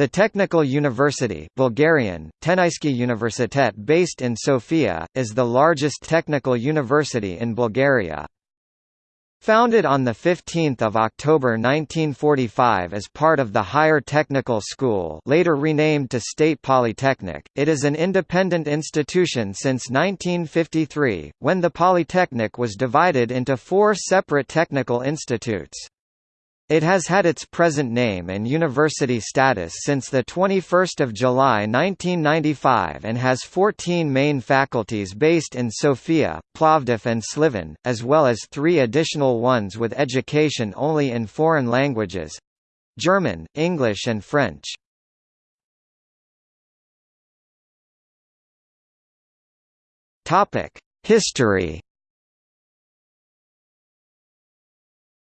The Technical University Bulgarian, Tehnicheski Universitet based in Sofia, is the largest technical university in Bulgaria. Founded on 15 October 1945 as part of the Higher Technical School later renamed to State Polytechnic, it is an independent institution since 1953, when the Polytechnic was divided into four separate technical institutes. It has had its present name and university status since 21 July 1995 and has 14 main faculties based in Sofia, Plovdiv and Sliven, as well as three additional ones with education only in foreign languages—German, English and French. History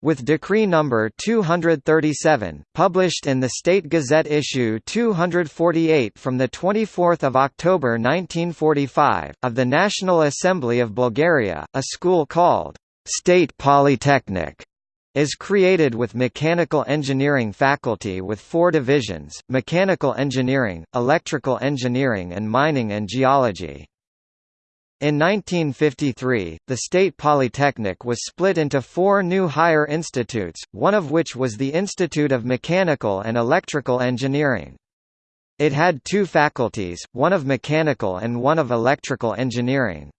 with Decree No. 237, published in the State Gazette issue 248 from 24 October 1945, of the National Assembly of Bulgaria, a school called State Polytechnic is created with mechanical engineering faculty with four divisions, mechanical engineering, electrical engineering and mining and geology. In 1953, the State Polytechnic was split into four new higher institutes, one of which was the Institute of Mechanical and Electrical Engineering. It had two faculties, one of mechanical and one of electrical engineering.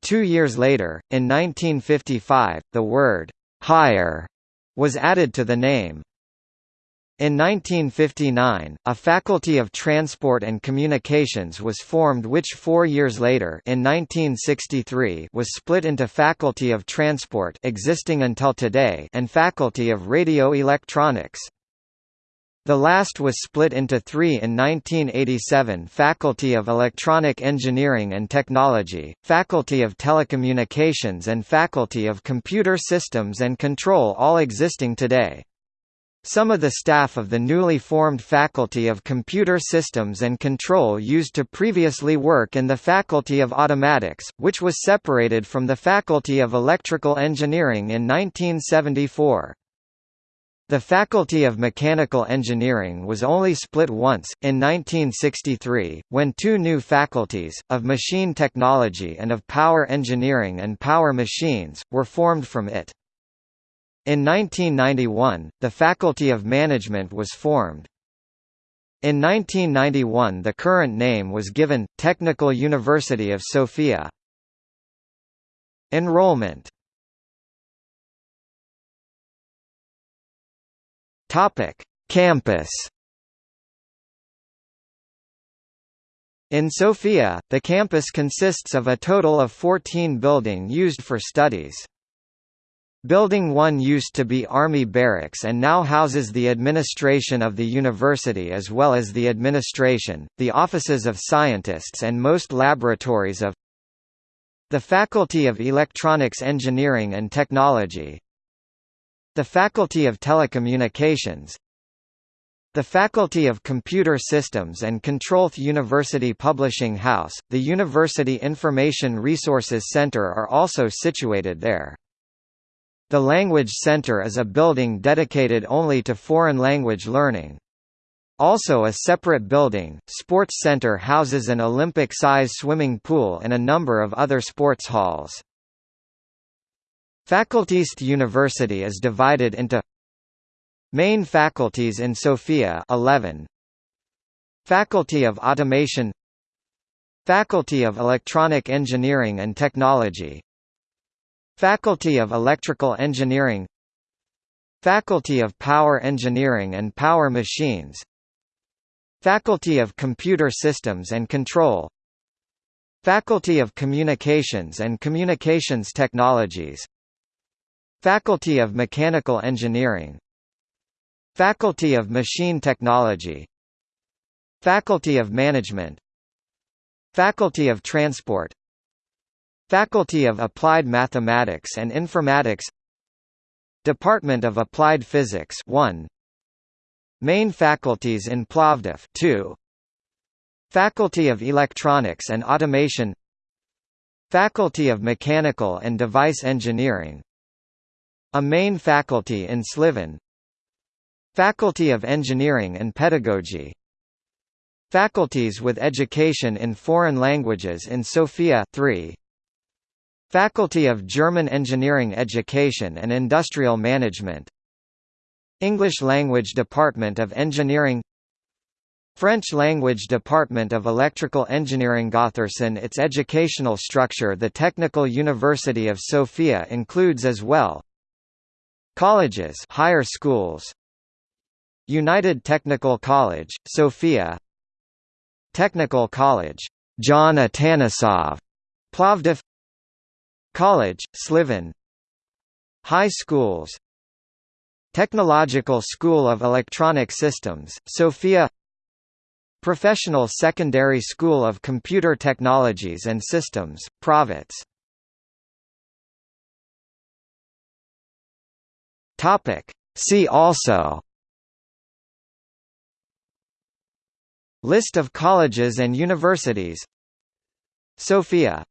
Two years later, in 1955, the word «higher» was added to the name. In 1959, a Faculty of Transport and Communications was formed which four years later in 1963 was split into Faculty of Transport existing until today and Faculty of Radio Electronics. The last was split into three in 1987 Faculty of Electronic Engineering and Technology, Faculty of Telecommunications and Faculty of Computer Systems and Control all existing today. Some of the staff of the newly formed Faculty of Computer Systems and Control used to previously work in the Faculty of Automatics, which was separated from the Faculty of Electrical Engineering in 1974. The Faculty of Mechanical Engineering was only split once, in 1963, when two new faculties, of Machine Technology and of Power Engineering and Power Machines, were formed from it. In 1991, the Faculty of Management was formed. In 1991 the current name was given, Technical University of Sofia. Enrollment Campus In Sofia, the campus consists of a total of 14 building used for studies. Building 1 used to be Army Barracks and now houses the administration of the university as well as the administration, the offices of scientists and most laboratories of the Faculty of Electronics Engineering and Technology the Faculty of Telecommunications the Faculty of Computer Systems and Control The University Publishing House, the University Information Resources Center are also situated there. The Language Center is a building dedicated only to foreign language learning. Also a separate building, Sports Center houses an Olympic-size swimming pool and a number of other sports halls. Faculties The University is divided into Main faculties in Sofia 11 Faculty of Automation Faculty of Electronic Engineering and Technology Faculty of Electrical Engineering. Faculty of Power Engineering and Power Machines. Faculty of Computer Systems and Control. Faculty of Communications and Communications Technologies. Faculty of Mechanical Engineering. Faculty of Machine Technology. Faculty of Management. Faculty of Transport Faculty of Applied Mathematics and Informatics Department of Applied Physics 1 Main faculties in Plovdiv 2 Faculty of Electronics and Automation Faculty of Mechanical and Device Engineering. A main faculty in Sliven. Faculty of Engineering and Pedagogy. Faculties with Education in Foreign Languages in Sofia 3. Faculty of German Engineering Education and Industrial Management. English Language Department of Engineering. French Language Department of Electrical Engineering. Gotherson Its educational structure The Technical University of Sofia includes as well Colleges higher schools United Technical College, Sofia Technical College, John Atanasov, Plovdiv College, Sliven. High schools. Technological School of Electronic Systems, Sofia. Professional Secondary School of Computer Technologies and Systems, Pravets See also. List of colleges and universities. Sofia